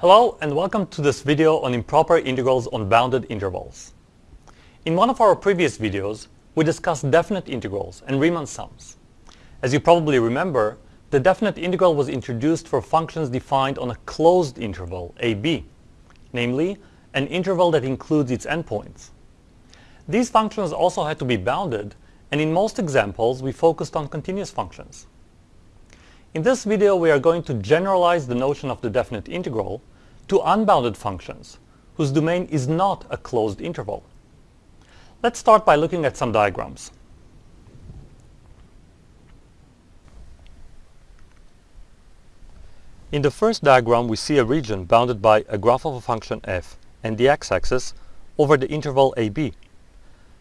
Hello and welcome to this video on improper integrals on bounded intervals. In one of our previous videos, we discussed definite integrals and Riemann sums. As you probably remember, the definite integral was introduced for functions defined on a closed interval, ab, namely, an interval that includes its endpoints. These functions also had to be bounded, and in most examples we focused on continuous functions. In this video we are going to generalize the notion of the definite integral to unbounded functions, whose domain is not a closed interval. Let's start by looking at some diagrams. In the first diagram we see a region bounded by a graph of a function f and the x-axis over the interval ab.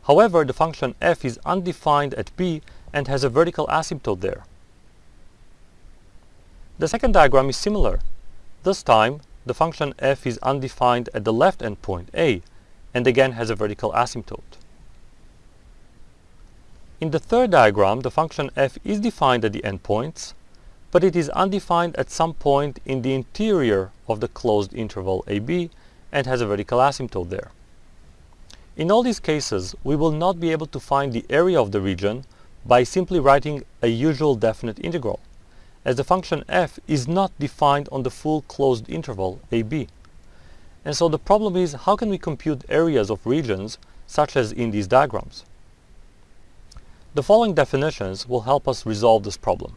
However, the function f is undefined at b and has a vertical asymptote there. The second diagram is similar. This time, the function f is undefined at the left endpoint a and again has a vertical asymptote. In the third diagram, the function f is defined at the endpoints, but it is undefined at some point in the interior of the closed interval ab and has a vertical asymptote there. In all these cases, we will not be able to find the area of the region by simply writing a usual definite integral, as the function f is not defined on the full closed interval ab. And so the problem is how can we compute areas of regions such as in these diagrams? The following definitions will help us resolve this problem.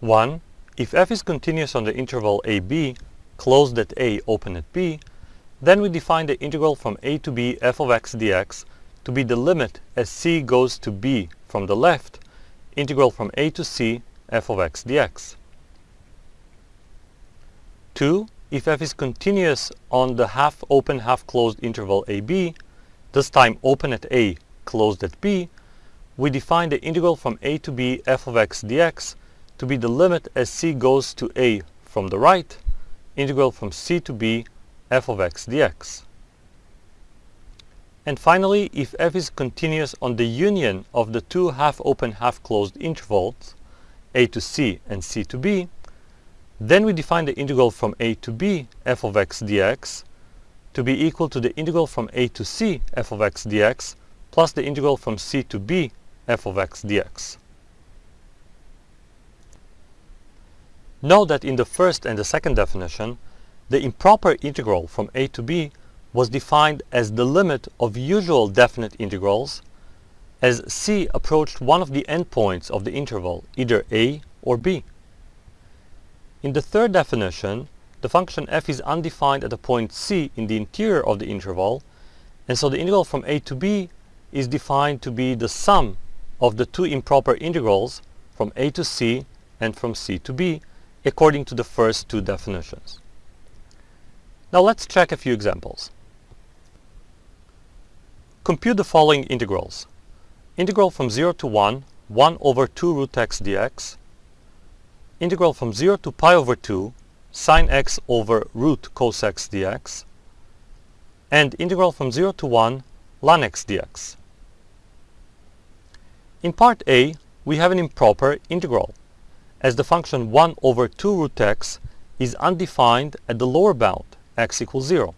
1. If f is continuous on the interval ab, closed at a, open at b, then we define the integral from a to b f of x dx to be the limit as c goes to b from the left, integral from a to c f of x dx. 2. If f is continuous on the half-open, half-closed interval ab, this time open at a, closed at b, we define the integral from a to b f of x dx to be the limit as c goes to a from the right, integral from c to b f of x dx. And finally, if f is continuous on the union of the two half-open, half-closed intervals, a to c and c to b, then we define the integral from a to b f of x dx to be equal to the integral from a to c f of x dx plus the integral from c to b f of x dx. Note that in the first and the second definition, the improper integral from a to b was defined as the limit of usual definite integrals as c approached one of the endpoints of the interval, either a or b. In the third definition, the function f is undefined at a point c in the interior of the interval, and so the integral from a to b is defined to be the sum of the two improper integrals from a to c and from c to b, according to the first two definitions. Now let's check a few examples. Compute the following integrals. Integral from 0 to 1, 1 over 2 root x dx. Integral from 0 to pi over 2, sine x over root cos x dx. And integral from 0 to 1, ln x dx. In part A, we have an improper integral as the function 1 over 2 root x is undefined at the lower bound, x equals 0.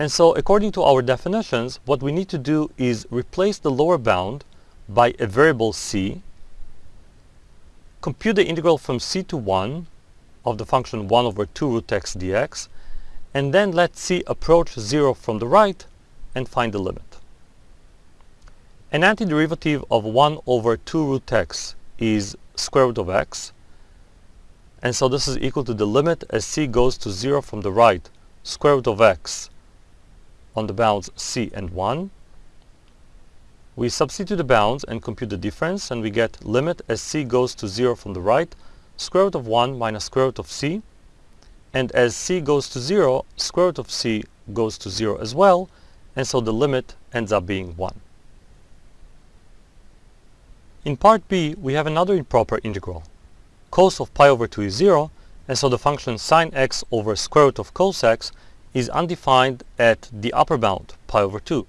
And so according to our definitions, what we need to do is replace the lower bound by a variable c, compute the integral from c to 1 of the function 1 over 2 root x dx, and then let c approach 0 from the right and find the limit. An antiderivative of 1 over 2 root x is square root of x. And so this is equal to the limit as c goes to 0 from the right, square root of x on the bounds c and 1. We substitute the bounds and compute the difference, and we get limit as c goes to 0 from the right, square root of 1 minus square root of c. And as c goes to 0, square root of c goes to 0 as well, and so the limit ends up being 1. In part b, we have another improper integral. Cos of pi over 2 is 0, and so the function sine x over square root of cos x is undefined at the upper bound, pi over 2.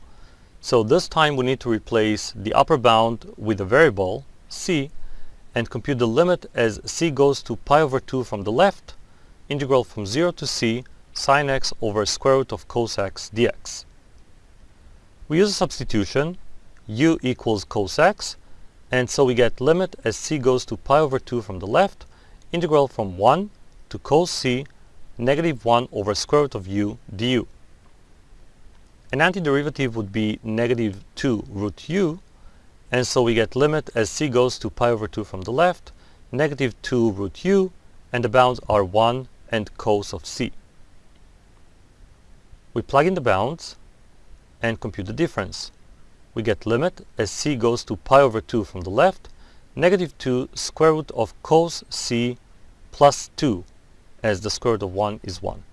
So this time we need to replace the upper bound with a variable, c, and compute the limit as c goes to pi over 2 from the left, integral from 0 to c sine x over square root of cos x dx. We use a substitution, u equals cos x, and so we get limit as c goes to pi over 2 from the left, integral from 1 to cos c negative 1 over square root of u du. An antiderivative would be negative 2 root u, and so we get limit as c goes to pi over 2 from the left, negative 2 root u, and the bounds are 1 and cos of c. We plug in the bounds and compute the difference. We get limit as c goes to pi over 2 from the left, negative 2 square root of cos c plus 2 as the square root of 1 is 1.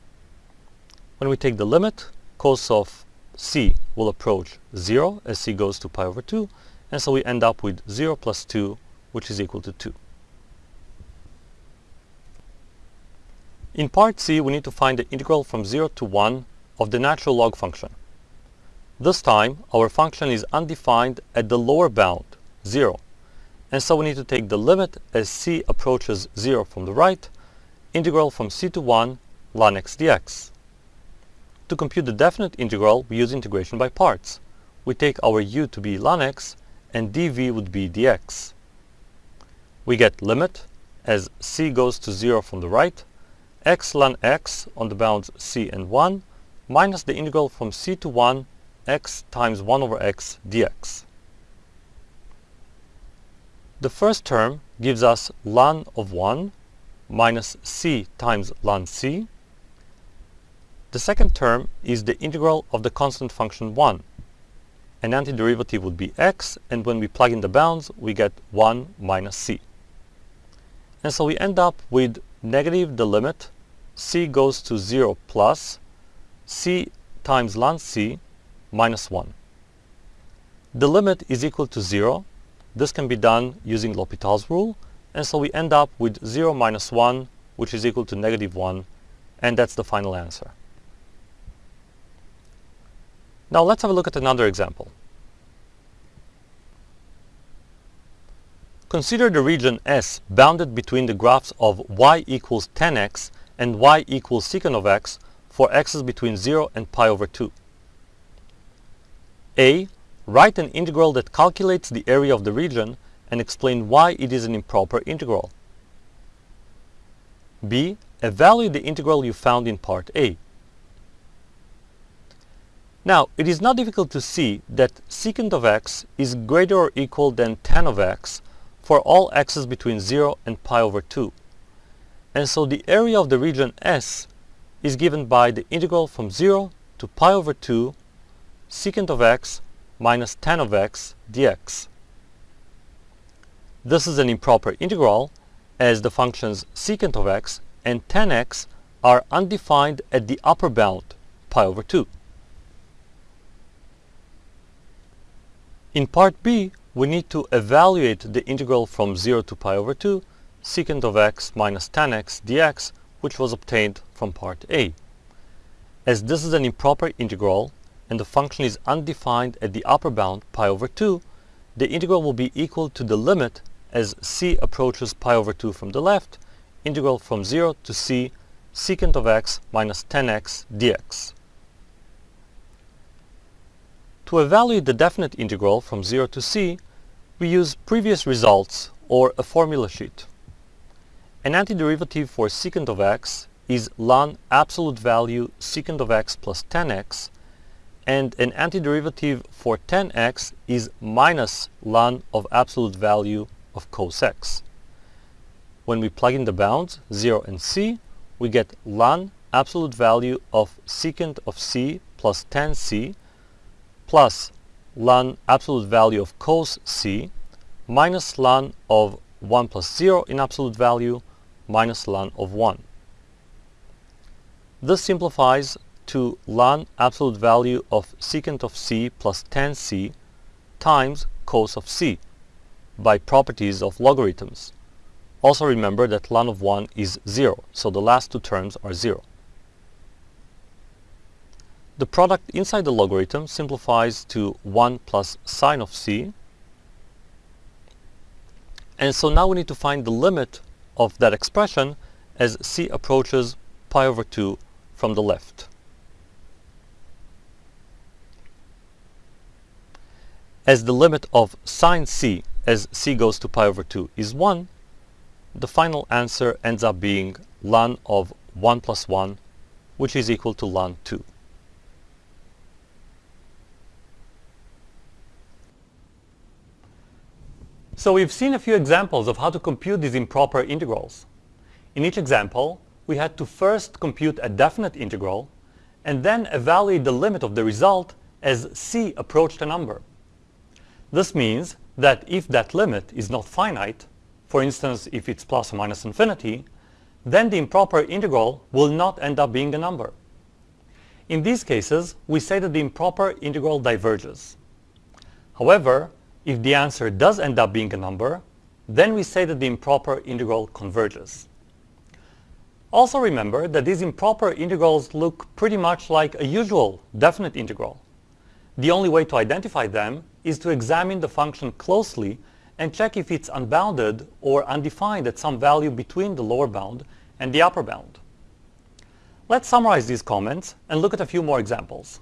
When we take the limit, cos of c will approach 0 as c goes to pi over 2, and so we end up with 0 plus 2, which is equal to 2. In part C, we need to find the integral from 0 to 1 of the natural log function. This time, our function is undefined at the lower bound, 0, and so we need to take the limit as c approaches 0 from the right, integral from c to 1 ln x dx. To compute the definite integral, we use integration by parts. We take our u to be ln x and dv would be dx. We get limit as c goes to 0 from the right, x ln x on the bounds c and 1, minus the integral from c to 1, x times 1 over x dx. The first term gives us ln of 1 minus c times ln c. The second term is the integral of the constant function 1, an antiderivative would be x, and when we plug in the bounds, we get 1 minus c. And so we end up with negative the limit, c goes to 0 plus c times ln c minus 1. The limit is equal to 0. This can be done using L'Hopital's rule, and so we end up with 0 minus 1, which is equal to negative 1, and that's the final answer. Now let's have a look at another example. Consider the region S bounded between the graphs of y equals tan x and y equals secant of x for x's between 0 and pi over 2. A. Write an integral that calculates the area of the region and explain why it is an improper integral. B. Evaluate the integral you found in part A. Now, it is not difficult to see that secant of x is greater or equal than tan of x for all x's between 0 and pi over 2. And so the area of the region S is given by the integral from 0 to pi over 2 secant of x minus tan of x dx. This is an improper integral as the functions secant of x and tan x are undefined at the upper bound, pi over 2. In part B, we need to evaluate the integral from 0 to pi over 2 secant of x minus tan x dx, which was obtained from part A. As this is an improper integral and the function is undefined at the upper bound pi over 2, the integral will be equal to the limit as c approaches pi over 2 from the left, integral from 0 to c secant of x minus tan x dx. To evaluate the definite integral from 0 to c, we use previous results or a formula sheet. An antiderivative for secant of x is ln absolute value secant of x plus tan x, and an antiderivative for tan x is minus ln of absolute value of cos x. When we plug in the bounds, 0 and c, we get ln absolute value of secant of c plus tan c plus ln absolute value of cos c minus ln of 1 plus 0 in absolute value minus ln of 1. This simplifies to ln absolute value of secant of c plus tan c times cos of c by properties of logarithms. Also remember that ln of 1 is 0, so the last two terms are 0. The product inside the logarithm simplifies to 1 plus sine of c. And so now we need to find the limit of that expression as c approaches pi over 2 from the left. As the limit of sine c as c goes to pi over 2 is 1, the final answer ends up being ln of 1 plus 1, which is equal to ln 2. So we've seen a few examples of how to compute these improper integrals. In each example, we had to first compute a definite integral and then evaluate the limit of the result as c approached a number. This means that if that limit is not finite, for instance if it's plus or minus infinity, then the improper integral will not end up being a number. In these cases, we say that the improper integral diverges. However, if the answer does end up being a number, then we say that the improper integral converges. Also remember that these improper integrals look pretty much like a usual definite integral. The only way to identify them is to examine the function closely and check if it's unbounded or undefined at some value between the lower bound and the upper bound. Let's summarize these comments and look at a few more examples.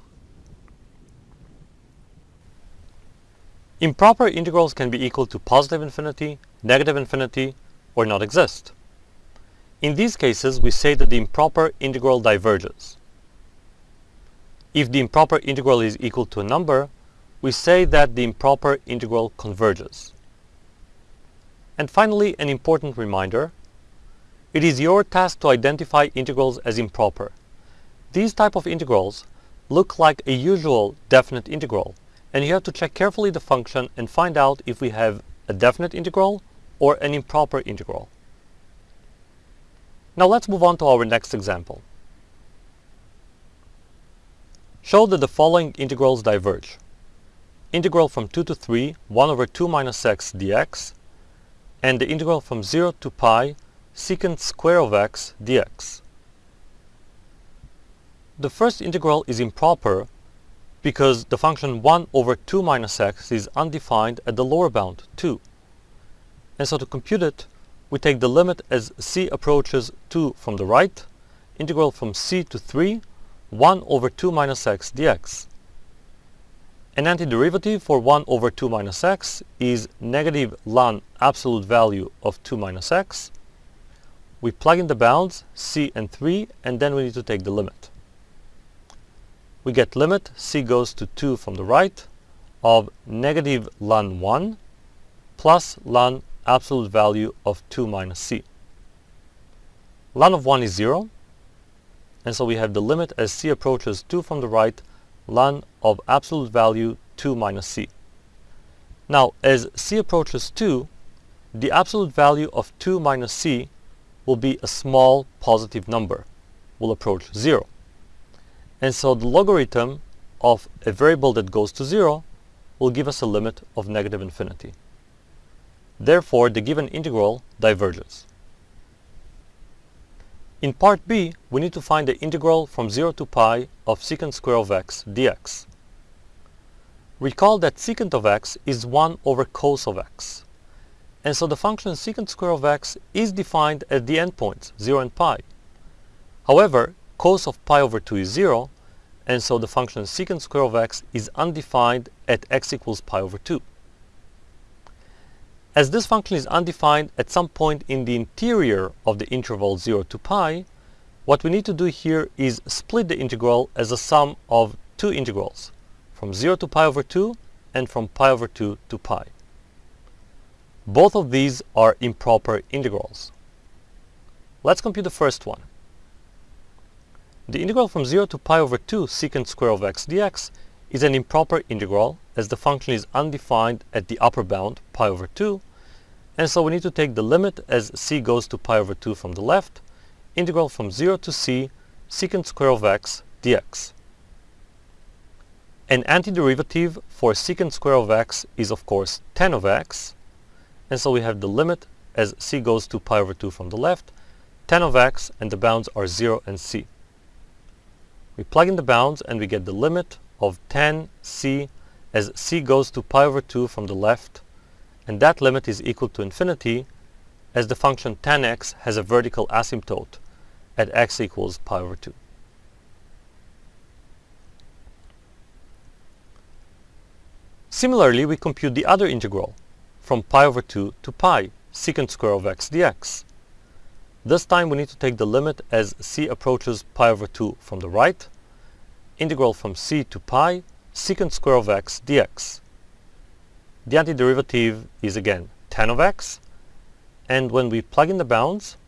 Improper integrals can be equal to positive infinity, negative infinity, or not exist. In these cases, we say that the improper integral diverges. If the improper integral is equal to a number, we say that the improper integral converges. And finally, an important reminder. It is your task to identify integrals as improper. These type of integrals look like a usual definite integral, and you have to check carefully the function and find out if we have a definite integral or an improper integral. Now let's move on to our next example. Show that the following integrals diverge. Integral from 2 to 3, 1 over 2 minus x dx, and the integral from 0 to pi, secant square of x dx. The first integral is improper because the function 1 over 2 minus x is undefined at the lower bound, 2. And so to compute it, we take the limit as c approaches 2 from the right, integral from c to 3, 1 over 2 minus x dx. An antiderivative for 1 over 2 minus x is negative ln absolute value of 2 minus x. We plug in the bounds, c and 3, and then we need to take the limit we get limit c goes to 2 from the right of negative ln 1 plus ln absolute value of 2 minus c. ln of 1 is 0, and so we have the limit as c approaches 2 from the right, ln of absolute value 2 minus c. Now, as c approaches 2, the absolute value of 2 minus c will be a small positive number, will approach 0. And so the logarithm of a variable that goes to 0 will give us a limit of negative infinity. Therefore, the given integral diverges. In part b, we need to find the integral from 0 to pi of secant square of x dx. Recall that secant of x is 1 over cos of x. And so the function secant square of x is defined at the endpoints, 0 and pi. However, cos of pi over 2 is 0, and so the function secant square of x is undefined at x equals pi over 2. As this function is undefined at some point in the interior of the interval 0 to pi, what we need to do here is split the integral as a sum of two integrals, from 0 to pi over 2 and from pi over 2 to pi. Both of these are improper integrals. Let's compute the first one. The integral from 0 to pi over 2 secant square of x dx is an improper integral as the function is undefined at the upper bound, pi over 2, and so we need to take the limit as c goes to pi over 2 from the left, integral from 0 to c secant square of x dx. An antiderivative for secant square of x is of course tan of x, and so we have the limit as c goes to pi over 2 from the left, tan of x, and the bounds are 0 and c. We plug in the bounds and we get the limit of tan c as c goes to pi over 2 from the left and that limit is equal to infinity as the function tan x has a vertical asymptote at x equals pi over 2. Similarly, we compute the other integral from pi over 2 to pi secant square of x dx. This time we need to take the limit as c approaches pi over 2 from the right, integral from c to pi secant square of x dx. The antiderivative is again tan of x, and when we plug in the bounds,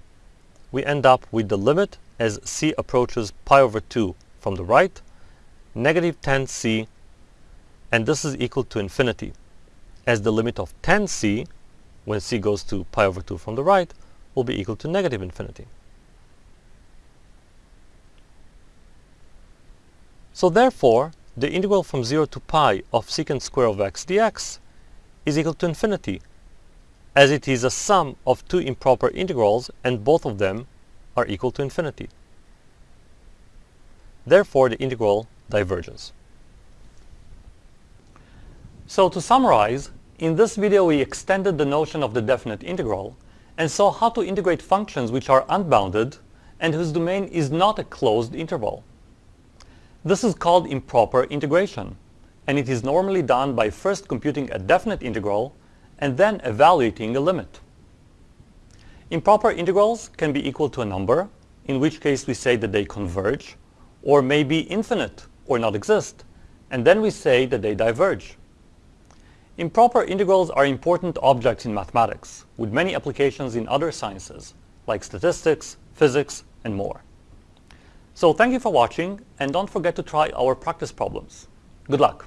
we end up with the limit as c approaches pi over 2 from the right, negative tan c and this is equal to infinity, as the limit of tan c, when c goes to pi over 2 from the right, will be equal to negative infinity. So therefore, the integral from 0 to pi of secant square of x dx is equal to infinity, as it is a sum of two improper integrals and both of them are equal to infinity. Therefore, the integral diverges. So to summarize, in this video we extended the notion of the definite integral and saw how to integrate functions which are unbounded and whose domain is not a closed interval. This is called improper integration, and it is normally done by first computing a definite integral and then evaluating a limit. Improper integrals can be equal to a number, in which case we say that they converge, or may be infinite or not exist, and then we say that they diverge. Improper integrals are important objects in mathematics, with many applications in other sciences, like statistics, physics, and more. So thank you for watching, and don't forget to try our practice problems. Good luck!